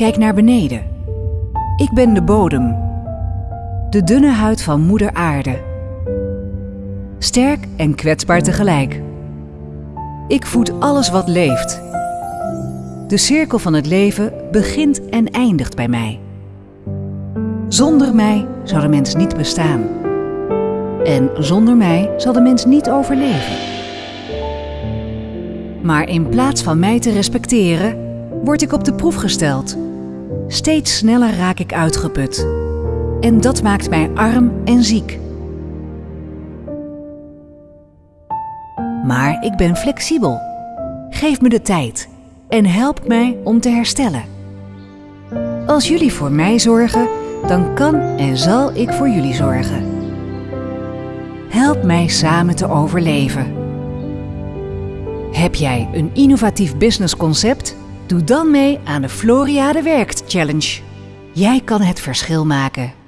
Kijk naar beneden. Ik ben de bodem. De dunne huid van Moeder Aarde. Sterk en kwetsbaar tegelijk. Ik voed alles wat leeft. De cirkel van het leven begint en eindigt bij mij. Zonder mij zou de mens niet bestaan. En zonder mij zal de mens niet overleven. Maar in plaats van mij te respecteren, word ik op de proef gesteld. Steeds sneller raak ik uitgeput. En dat maakt mij arm en ziek. Maar ik ben flexibel. Geef me de tijd en help mij om te herstellen. Als jullie voor mij zorgen, dan kan en zal ik voor jullie zorgen. Help mij samen te overleven. Heb jij een innovatief businessconcept? Doe dan mee aan de Floriade Werkt Challenge. Jij kan het verschil maken.